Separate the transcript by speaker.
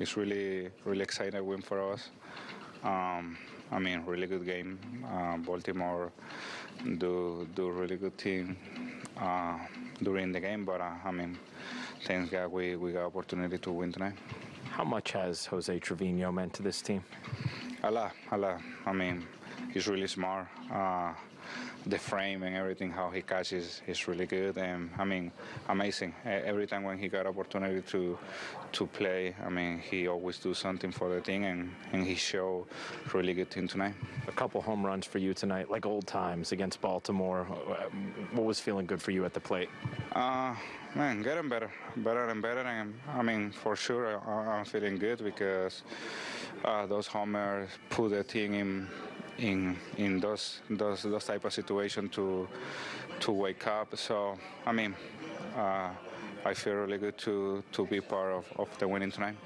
Speaker 1: it's really really exciting win for us. Um, I mean, really good game. Uh, Baltimore do do really good team uh, during the game, but uh, I mean, thanks God we we got opportunity to win tonight.
Speaker 2: How much has Jose Trevino meant to this team?
Speaker 1: A lot, a lot. I mean, he's really smart. Uh, the frame and everything, how he catches, is really good. And I mean, amazing. Every time when he got opportunity to to play, I mean, he always do something for the team, and, and he showed really good team tonight.
Speaker 2: A couple home runs for you tonight, like old times against Baltimore. What was feeling good for you at the plate?
Speaker 1: Uh, man, getting better, better and better. And I mean, for sure, I, I'm feeling good because uh, those homers put the team in in in those those those type of situation to to wake up. So I mean, uh, I feel really good to to be part of, of the winning tonight.